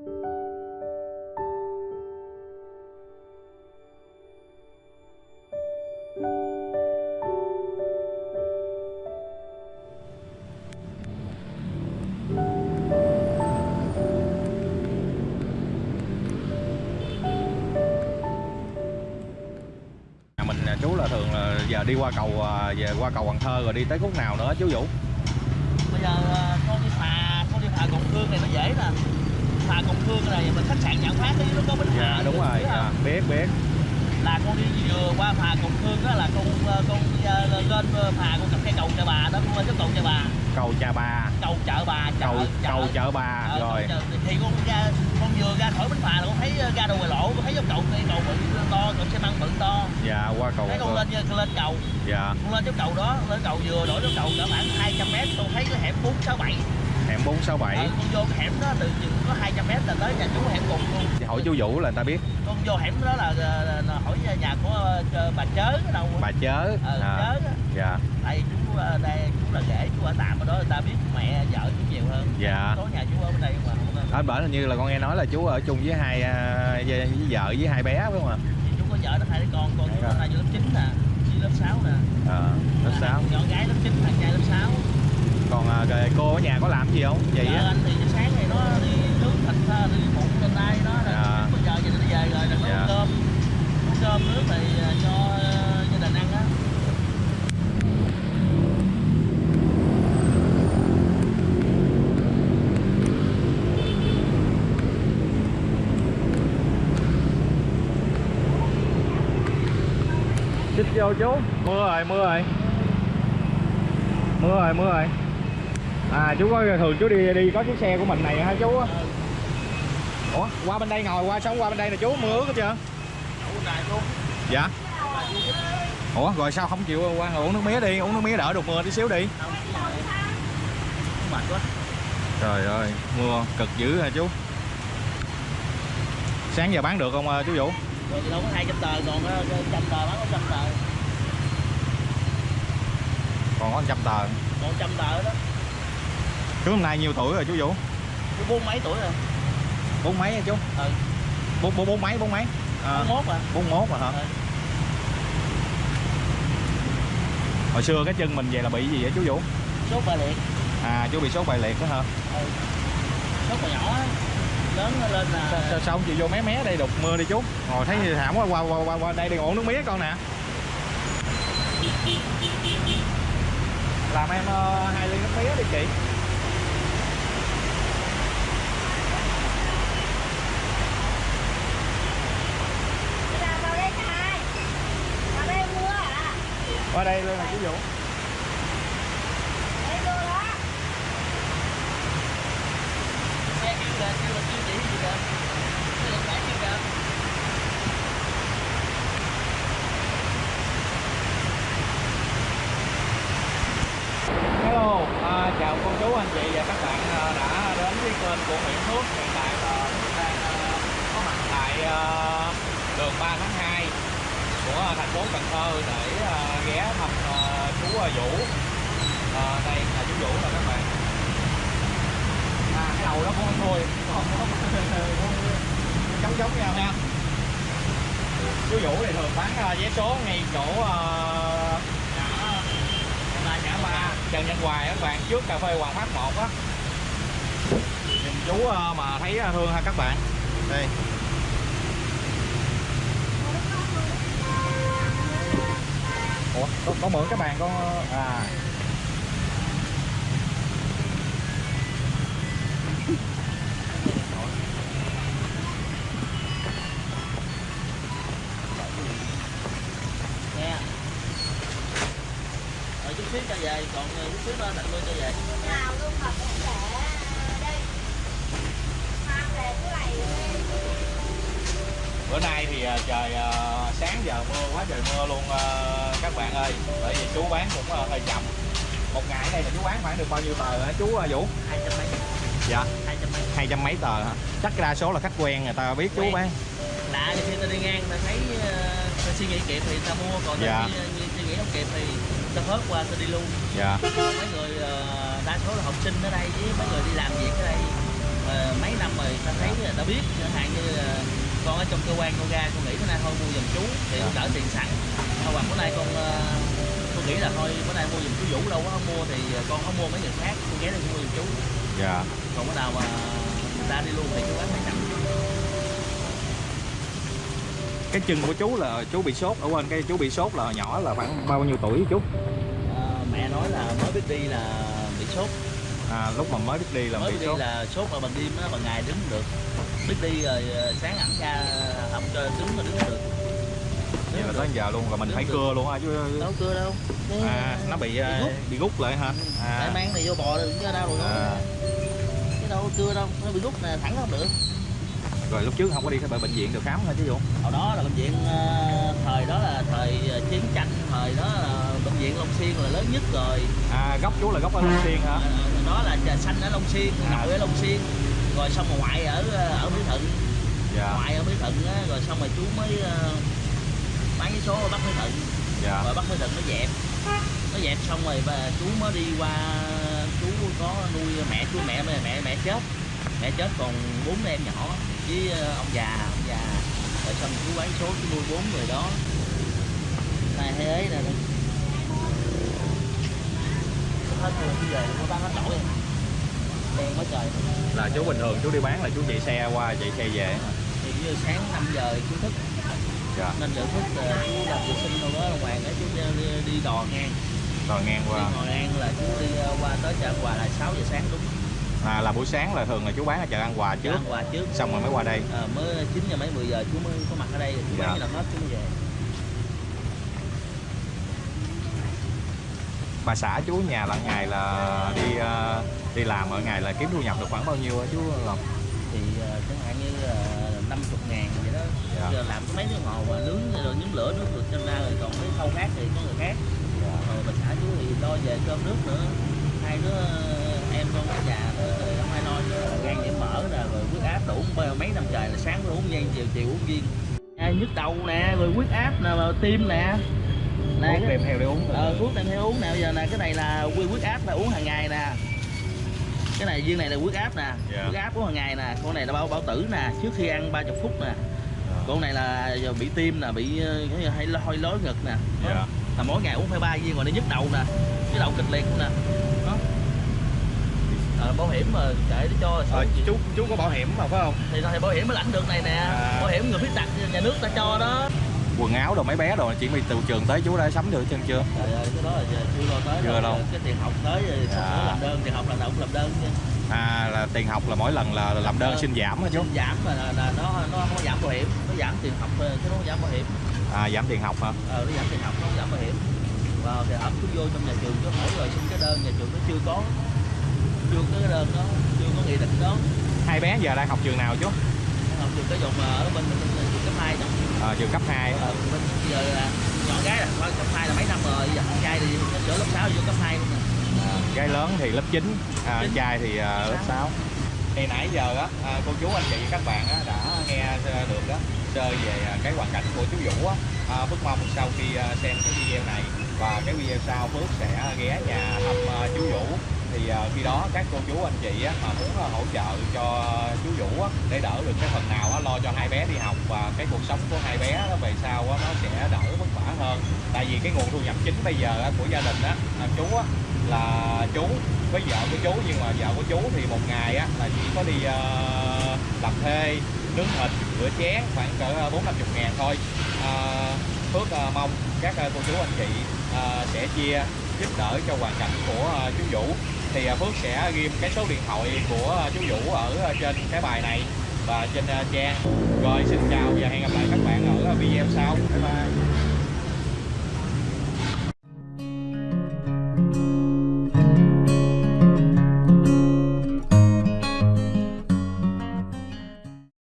Mình à, chú là thường là giờ đi qua cầu à, về qua cầu Cần Thơ rồi đi tới khúc nào nữa, chú Vũ? bây giờ à, con đi phà, con đi phà Cộng Khương này nó dễ nè phà Cộng Khương này mình khách sạn nhận phát đi nó có bến Dạ đúng luôn, rồi, dạ, biết biết. là con đi vừa qua phà Cộng Khương đó là con ờ, con ờ, lên ờ, phà con cặp cây cầu chợ bà đó con cái cầu chợ bà. Cầu Cha Ba, cầu chợ bà chợ, cầu chợ. cầu chợ Bà Ờ, rồi. chợ. thì con ra con vừa ra khỏi bến phà là con thấy ờ, ra đầu ngoài lộ con thấy dốc cầu cây cầu bự to cầu xe măng bự to. Dạ qua cầu thấy con lên lên cầu. Dạ, con lên cái cầu đó lên cầu vừa đổi cái cầu cỡ khoảng 200 mét con thấy cái hẻm 467 hẻm 467. Ờ, con vô hẻm đó từ chừng có 200 mét là tới nhà chú hẻm cùng luôn Hỏi chú Vũ là người ta biết con vô hẻm đó là, là, là hỏi nhà của ờ, bà chớ ở đâu bà chớ. ờ À, chớ á. Dạ, tại chú ờ, đây chú là rể chú ở tạm ở đó người ta biết mẹ vợ chú nhiều hơn dạ. có nhà chú ở bên đây mà Ở bển hình như là con nghe nói là chú ở chung với hai à, với, vợ với hai bé phải không ạ? thì chú có vợ nó hai đứa con con chú Dạ. nó hai đứa lớp 9 nè lớp 6 nè Ờ, lớp À, 6. nhỏ gái lớp 9 thằng trai lớp 6 Còn à, cái- cô ở nhà có làm gì không? Vợ á. anh thì sáng này nó đi nướng thịt đi phụ trên đây đó rồi Dạ. bây giờ giờ đi về rồi đừng nấu Dạ. cơm nấu cơm nước thì ờ, cho ờ, gia đình ăn á Xích vô chú. Mưa rồi, mưa rồi. Mưa rồi, mưa rồi. À chú có thường chú đi đi có chiếc xe của mình này hả chú? Ờ, Ủa, qua bên đây ngồi qua sống qua bên đây nè chú, mưa ướt hết chưa? Dạ. Giúp Ủa rồi sao không chịu qua uống nước mía đi, uống nước mía đỡ được mưa tí xíu đi. không mệt quá Trời ơi, mưa cực dữ hả chú? Sáng giờ bán được không à, chú Vũ? rồi thì đâu có hai trăm tờ còn ờ, trăm tờ bán có trăm tờ Còn có 100 tờ. còn trăm tờ đó Chú hôm nay nhiêu tuổi rồi chú Vũ? chú bốn mấy tuổi rồi Bốn mấy hả chú? ừ Bốn bốn bốn mấy bốn mấy? À, bốn mốt à bốn mốt mà hả? Ừ. Hồi xưa cái chân mình về là bị gì vậy chú Vũ? sốt ba liệt À chú bị sốt bài liệt đó hả? ừ sốt mà nhỏ á lớn lên là Sao, sao, sao chịu vô mé mé đây đục mưa đi chú? Ngồi thấy thì thảm quá qua qua qua, qua đây đi ngủ nước mía con nè. Làm em ờ, hai ly nước mía đi chị. Là vào đây cho hai Vào đây mua hả? Ở đây luôn ví chú Vũ. Đây mua đó xe kêu là kêu là kêu chỉ gì kìa kêu là phải kêu kìa Hello, à, chào cô chú anh chị và các bạn à, đã đến với kênh của Nguyễn Phước Hiện tại là Phước đang à, có mặt tại à, đường 3 tháng 2 của thành phố Cần Thơ để à, ghé thăm à, chú à, Vũ. À, Đây là chú Vũ nè các bạn. À, Cái đầu đó cũng không thôi, còn nó giống giống nhau. Nha Chú Vũ thì thường bán à, vé số ngay chỗ à, ngã ba Trần Nhân Hoài các bạn trước cà phê Hoàng Phát 1 á. Nhìn chú mà thấy thương ha các bạn. Đây Ủa có, có mượn các bạn có à. Nghe rồi chút xíu cho về còn ờ, chút xíu nữa tặng luôn cho về. Nào luôn mà cũng để đây. Mang về cái này. Bữa nay thì ờ, trời ờ, sáng giờ mưa quá trời mưa luôn ờ, các bạn ơi. Bởi vì chú bán cũng ờ, hơi chậm. Một ngày này là chú bán khoảng được bao nhiêu tờ hả chú ờ, Vũ? Hai trăm mấy. Dạ. Hai trăm mấy. Hai trăm mấy tờ hả? Chắc đa số là khách quen người ta biết chú Quen. bán. Lạ thì khi ta đi ngang ta thấy ta suy nghĩ kịp thì ta mua còn ta Dạ. suy, suy nghĩ không kịp thì ta hớt qua ta đi luôn. Dạ. Mấy người đa số là học sinh ở đây với mấy người đi làm việc ở đây mấy năm rồi ta thấy là biết chẳng hạn như con ở trong cơ quan con ra con nghĩ bữa nay thôi mua giùm chú thì Dạ. đỡ tiền sẵn. Hoặc bữa nay con ờ, con nghĩ là thôi bữa nay mua giùm chú Vũ đâu có mua thì con không mua mấy người khác con ghé đây mua giùm chú. Dạ. Còn bữa nào mà người ta đi luôn thì chú bán phải sẵn cái chân của chú là chú bị sốt ở quên cái chú bị sốt là nhỏ là khoảng bao nhiêu tuổi chú? Ờ, mẹ nói là mới biết đi là bị sốt à, lúc mà mới biết đi là mới bị đi sốt. là sốt mà bằng đêm á bằng ngày đứng không được. Biết đi rồi ờ, sáng ẩm ra ẩm cho đứng mà đứng không được. Vậy là tới không giờ luôn là mình phải cưa luôn hả được. đâu cưa đâu. À nó bị bị à, rút. bị rút lại hả? Tại à, mang này vô bò đừng cho đau rồi À. cái đâu có cưa đâu nó bị rút nè thẳng không được. Rồi lúc trước không có đi cái bệnh viện được khám hả chú Vũ hồi đó là bệnh viện ờ, thời đó là thời ờ, chiến tranh thời đó là bệnh viện Long Xuyên là lớn nhất rồi. À gốc chú là gốc ở Long Xuyên hả? Ờ, đó là trà xanh ở Long Xuyên À. nội ở Long Xuyên. Rồi xong rồi ngoại ở ờ, ở Mỹ Thuận. Dạ. Ngoại ở Mỹ Thuận á, rồi xong rồi chú mới ờ, bán cái số ở Bắc Mỹ Thuận. Dạ. Rồi Bắc Mỹ Thuận nó dẹp. Nó dẹp xong rồi và chú mới đi qua chú có nuôi mẹ chú mẹ mẹ mẹ, mẹ chết. Mẹ chết còn bốn em nhỏ với ờ, ông già ông già. Rồi xong chú bán số chú nuôi bốn người đó. Này hay ấy nè. đó hết người bây giờ nó bán hết nổi rồi. đen quá trời. Là chú bình thường chú đi bán là chú chạy xe qua chạy xe về. Thì như sáng 5 giờ chú thức. Dạ. Nên giờ thức ờ, chú làm vệ sinh đâu đó hoàng đó chú đi, đi, đi đò ngang. Rồi ngang đi qua ngồi ngang là chú đi ờ, qua tới chợ quà là 6 giờ sáng đúng. À, là buổi sáng là thường là chú bán ở chợ Hòa chợ trước. Ăn quà trước. Xong rồi mới qua đây. Ờ, mới 9 giờ mấy 10 giờ chú mới có mặt ở đây. Chú Dạ. bán là hết chú mới về bà xã chú nhà là ngày là đi ờ, đi làm ở ngày là kiếm thu nhập được khoảng bao nhiêu chú Long? Thì ờ, chẳng hạn như uh, 50 ngàn vậy đó. Dạ. giờ làm mấy cái hồ mà nướng rồi nhóm lửa nướng được cho ra rồi còn mấy khâu khác thì có người khác. Rồi bà xã chú thì lo về cơm nước nữa. Hai đứa ờ, em con nhà rồi không ai lo gan nhiễm mỡ nè rồi huyết áp đủ mấy- năm trời là sáng uống viên chiều chiều uống viên. À, nhức đầu nè rồi huyết áp nè tim nè thuốc cái- kèm theo để uống ờ, thuốc đem theo uống. Nè bây giờ nè cái này là quy huyết áp là uống hàng ngày nè. Cái này viên này là huyết áp nè. Dạ. huyết áp uống hàng ngày nè. Con này là bao bảo tử nè. Trước khi ăn 30 phút nè. Con này là giờ bị tim nè bị ờ, cái hay hôi lối ngực nè. Đó. dạ. Là mỗi ngày uống phải ba viên rồi nó nhức đầu nè. Nhức đầu kịch liệt nè. Đó. Ờ, bảo hiểm mà để cho ờ, chú chú có bảo hiểm mà phải không? Thì thì bảo hiểm mới lãnh được này nè. À. bảo hiểm người khuyết tật nhà nước ta cho đó quần áo đồ mấy bé đồ chỉ bị từ trường tới chú đã sắm được chân chưa? Trời ơi cái đó là giờ chưa lo tới Chưa đâu. cái tiền học tới rồi Dạ. làm đơn tiền học là cũng làm đơn chứ. À là tiền học là mỗi lần là làm đơn Ờ. xin giảm hả chú? giảm mà là, là nó nó không có giảm bảo hiểm. Nó giảm tiền học ờ, chứ nó không giảm bảo hiểm. À giảm tiền học hả? Ờ nó giảm tiền học nó không giảm bảo hiểm. Và thì ẩm cứ vô trong nhà trường cứ hỏi rồi xin cái đơn nhà trường nó chưa có. Chưa có cái đơn đó chưa có nghị định đó. Hai bé giờ đang học trường nào chú? Học trường cái dụng ở bên mình bên trường cấp hai đó à, trường cấp 2 ờ, giờ là nhỏ gái là cấp hai là mấy năm rồi giờ con trai thì sửa lớp 6 vô cấp 2 luôn nè gái lớn thì lớp 9 à, Chín. trai thì à, lớp 6 thì nãy giờ á à, cô chú anh chị các bạn á, đã nghe à, được đó sơ về à, cái hoàn cảnh của chú Vũ á. À, Phước mong sau khi à, xem cái video này và cái video sau Phước sẽ ghé nhà thăm à, chú Vũ thì à, khi đó các cô chú anh chị á, mà muốn à, hỗ trợ cho chú Vũ á, để đỡ được cái phần nào á, lo cho hai bé đi học và cái cuộc sống của hai bé á, về sau á, nó sẽ đỡ vất vả hơn. Tại vì cái nguồn thu nhập chính bây giờ á, của gia đình á, là chú á, là chú với vợ của chú nhưng mà vợ của chú thì một ngày á là chỉ có đi ờ, làm thuê nướng thịt rửa chén khoảng cỡ ờ, bốn năm chục ngàn thôi. À, Phước mong các cô chú anh chị sẽ chia giúp đỡ cho hoàn cảnh của chú Vũ thì à, Phước sẽ ghim cái số điện thoại của à, chú Vũ ở à, trên cái bài này và trên trang. Rồi xin chào và hẹn gặp lại các bạn ở video sau. Bye bye.